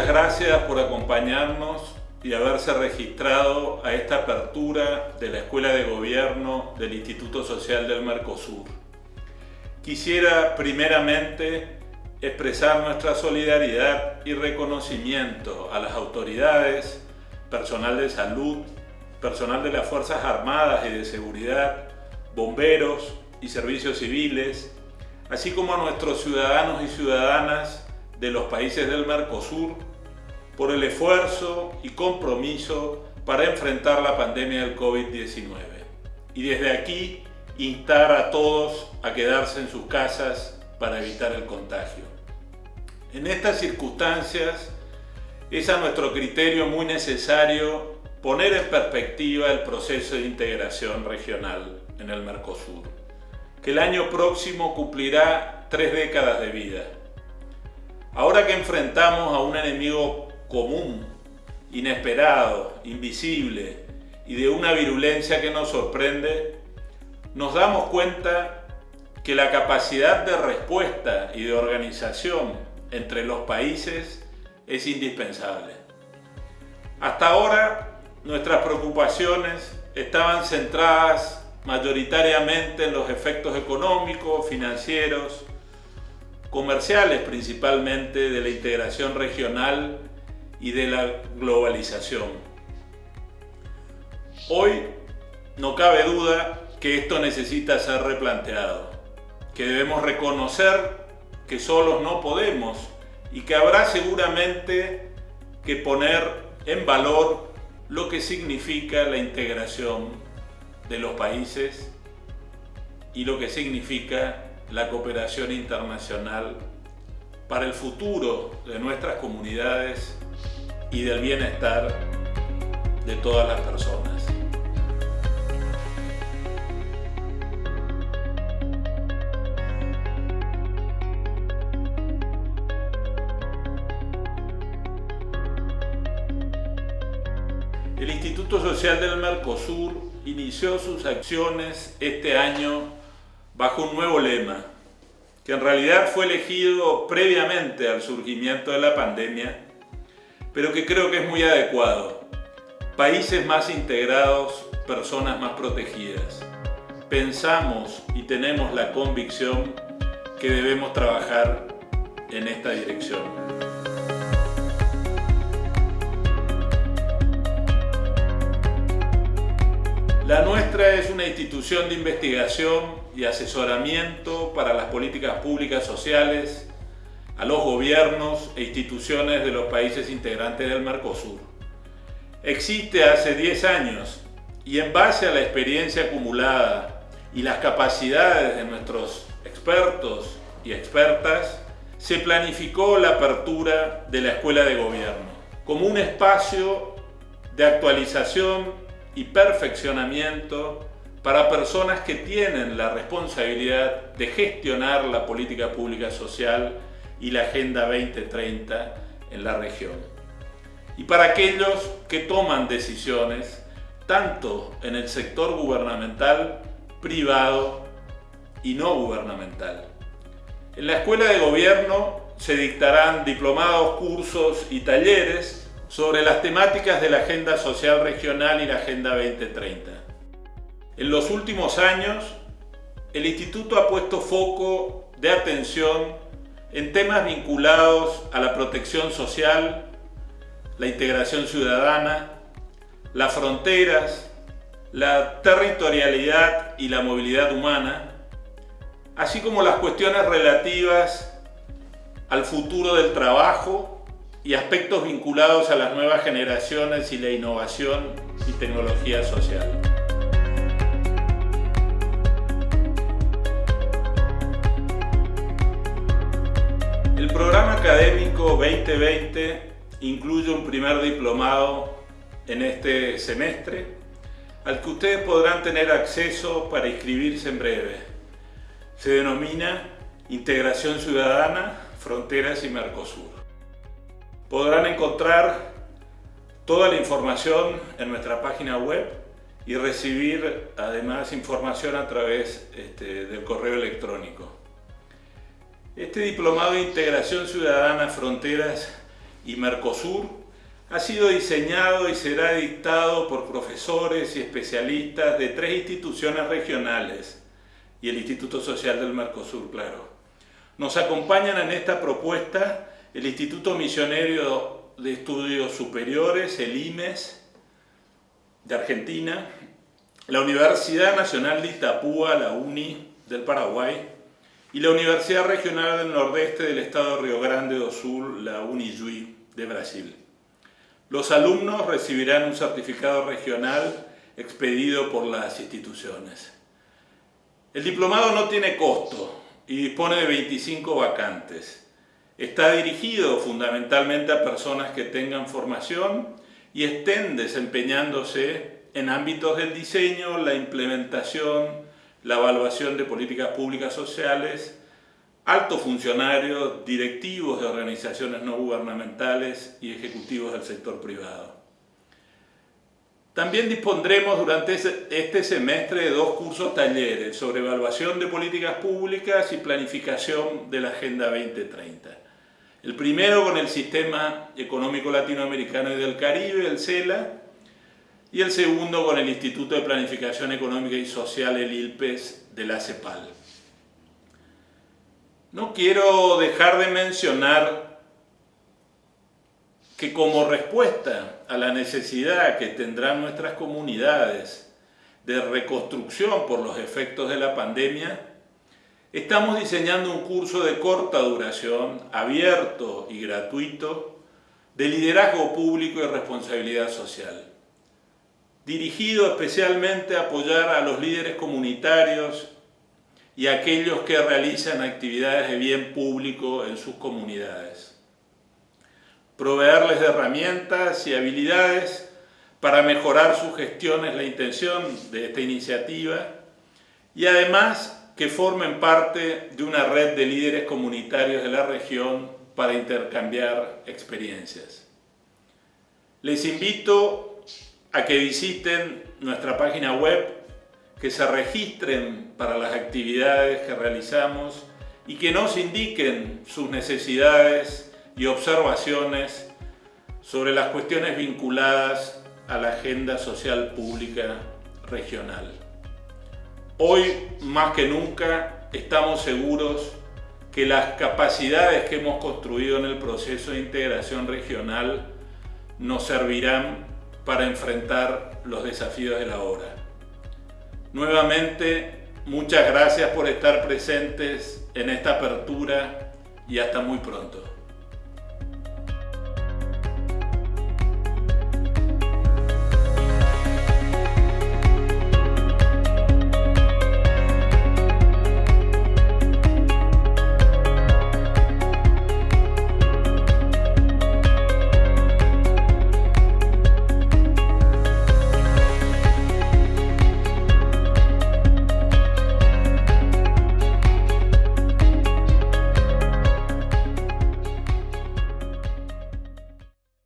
Muchas gracias por acompañarnos y haberse registrado a esta apertura de la Escuela de Gobierno del Instituto Social del Mercosur. Quisiera primeramente expresar nuestra solidaridad y reconocimiento a las autoridades, personal de salud, personal de las Fuerzas Armadas y de Seguridad, bomberos y servicios civiles, así como a nuestros ciudadanos y ciudadanas de los países del Mercosur por el esfuerzo y compromiso para enfrentar la pandemia del COVID-19. Y desde aquí instar a todos a quedarse en sus casas para evitar el contagio. En estas circunstancias es a nuestro criterio muy necesario poner en perspectiva el proceso de integración regional en el Mercosur, que el año próximo cumplirá tres décadas de vida. Ahora que enfrentamos a un enemigo común, inesperado, invisible y de una virulencia que nos sorprende, nos damos cuenta que la capacidad de respuesta y de organización entre los países es indispensable. Hasta ahora nuestras preocupaciones estaban centradas mayoritariamente en los efectos económicos, financieros, comerciales principalmente de la integración regional y de la globalización. Hoy no cabe duda que esto necesita ser replanteado, que debemos reconocer que solos no podemos y que habrá seguramente que poner en valor lo que significa la integración de los países y lo que significa la cooperación internacional para el futuro de nuestras comunidades y del bienestar de todas las personas. El Instituto Social del Mercosur inició sus acciones este año bajo un nuevo lema, que en realidad fue elegido previamente al surgimiento de la pandemia, pero que creo que es muy adecuado. Países más integrados, personas más protegidas. Pensamos y tenemos la convicción que debemos trabajar en esta dirección. La nuestra es una institución de investigación y asesoramiento para las políticas públicas sociales a los gobiernos e instituciones de los países integrantes del Mercosur. Existe hace 10 años y en base a la experiencia acumulada y las capacidades de nuestros expertos y expertas, se planificó la apertura de la Escuela de Gobierno como un espacio de actualización y perfeccionamiento para personas que tienen la responsabilidad de gestionar la política pública social y la Agenda 2030 en la región. Y para aquellos que toman decisiones tanto en el sector gubernamental, privado y no gubernamental. En la Escuela de Gobierno se dictarán diplomados, cursos y talleres sobre las temáticas de la Agenda Social Regional y la Agenda 2030. En los últimos años, el Instituto ha puesto foco de atención en temas vinculados a la protección social, la integración ciudadana, las fronteras, la territorialidad y la movilidad humana, así como las cuestiones relativas al futuro del trabajo y aspectos vinculados a las nuevas generaciones y la innovación y tecnología social. Programa académico 2020 incluye un primer diplomado en este semestre al que ustedes podrán tener acceso para inscribirse en breve. Se denomina Integración Ciudadana, Fronteras y Mercosur. Podrán encontrar toda la información en nuestra página web y recibir además información a través este, del correo electrónico. Este diplomado de integración ciudadana fronteras y Mercosur ha sido diseñado y será dictado por profesores y especialistas de tres instituciones regionales y el Instituto Social del Mercosur, claro. Nos acompañan en esta propuesta el Instituto Misionero de Estudios Superiores, el IMES, de Argentina, la Universidad Nacional de Itapúa, la UNI del Paraguay, y la Universidad Regional del Nordeste del Estado de Río Grande do Sul, la UNIJUI de Brasil. Los alumnos recibirán un certificado regional expedido por las instituciones. El diplomado no tiene costo y dispone de 25 vacantes. Está dirigido fundamentalmente a personas que tengan formación y estén desempeñándose en ámbitos del diseño, la implementación, la evaluación de políticas públicas sociales, altos funcionarios, directivos de organizaciones no gubernamentales y ejecutivos del sector privado. También dispondremos durante este semestre de dos cursos talleres sobre evaluación de políticas públicas y planificación de la Agenda 2030. El primero con el Sistema Económico Latinoamericano y del Caribe, el CELA, y el segundo con el Instituto de Planificación Económica y Social, el ILPES, de la CEPAL. No quiero dejar de mencionar que como respuesta a la necesidad que tendrán nuestras comunidades de reconstrucción por los efectos de la pandemia, estamos diseñando un curso de corta duración, abierto y gratuito, de liderazgo público y responsabilidad social dirigido especialmente a apoyar a los líderes comunitarios y a aquellos que realizan actividades de bien público en sus comunidades. Proveerles de herramientas y habilidades para mejorar su gestión es la intención de esta iniciativa y además que formen parte de una red de líderes comunitarios de la región para intercambiar experiencias. Les invito a que visiten nuestra página web, que se registren para las actividades que realizamos y que nos indiquen sus necesidades y observaciones sobre las cuestiones vinculadas a la agenda social pública regional. Hoy, más que nunca, estamos seguros que las capacidades que hemos construido en el proceso de integración regional nos servirán para enfrentar los desafíos de la hora. Nuevamente, muchas gracias por estar presentes en esta apertura y hasta muy pronto.